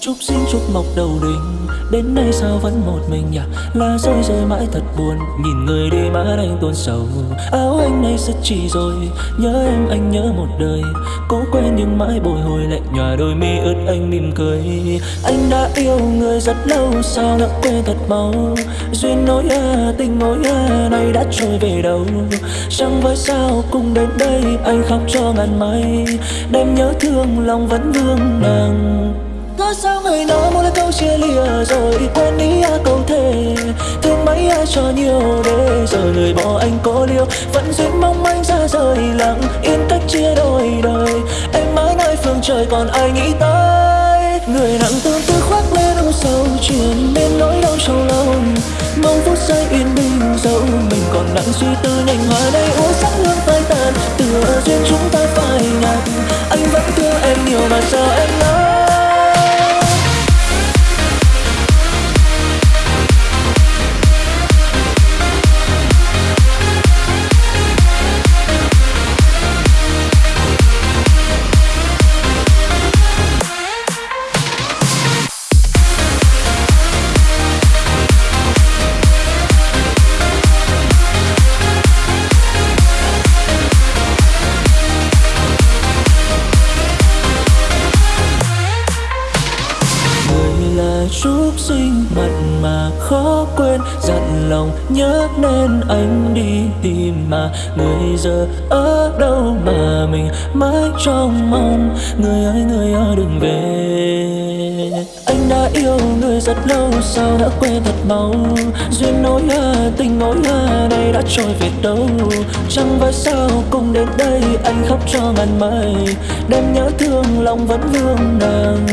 Chúc sinh chúc mọc đầu đình. Đến nay sao vẫn một mình nhỉ? Lá rơi rơi mãi thật buồn. Nhìn người đi má anh tuôn sầu. Áo anh nay rất chỉ rồi? Nhớ em anh nhớ một đời. Cố quên nhưng mãi bồi hồi lại nhòa đôi mi ướt anh mỉm cười. Anh đã yêu người rất lâu Sao đã quên thật mau? Duyên nối à, tình nối à Nay đã trôi về đâu? Chẳng với sao cùng đến đây Anh khóc cho ngàn mây. Đêm nhớ thương lòng vẫn vương nàng có sao người nói muốn là câu chia lìa rồi, quên đi à câu thề. Thương mấy ai cho nhiều để giờ người bỏ anh có liêu vẫn duyên mong anh ra rời, lặng yên cách chia đôi đời. Em mãi nơi phương trời còn ai nghĩ tới? Người nặng tư chúc sinh mặn mà khó quên dặn lòng nhớ nên anh đi tìm mà. Người giờ ở đâu mà mình mãi trong mong? Người ơi người ơi đừng về. Anh đã yêu người rất lâu sao đã quên thật mau? Duyên nối à, tình nối à, này đã trôi về đâu? Chẳng phải sao cùng đến đây anh khóc cho ngàn mây đêm nhớ thương lòng vẫn vương nàng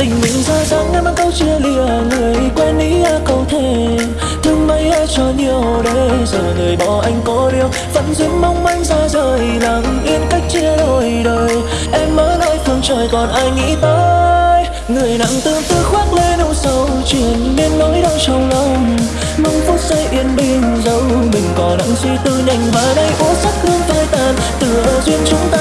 tình mình ra dáng em mang câu chia lìa, người quen ý à, câu thề. Thương mấy ai à, cho nhiều để giờ người bỏ anh cô điêu vẫn duyên mong manh ra rời, lặng yên cách chia đôi đời. Em ở nơi phương trời còn ai nghĩ tới? Người nặng tương tư khoác lên âu sầu, chuyện biên nỗi đau trong lòng. Mong phút giây yên bình dẫu mình còn đang suy tư nhanh. Và đây uống sắc hương phai tàn, tựa duyên chúng ta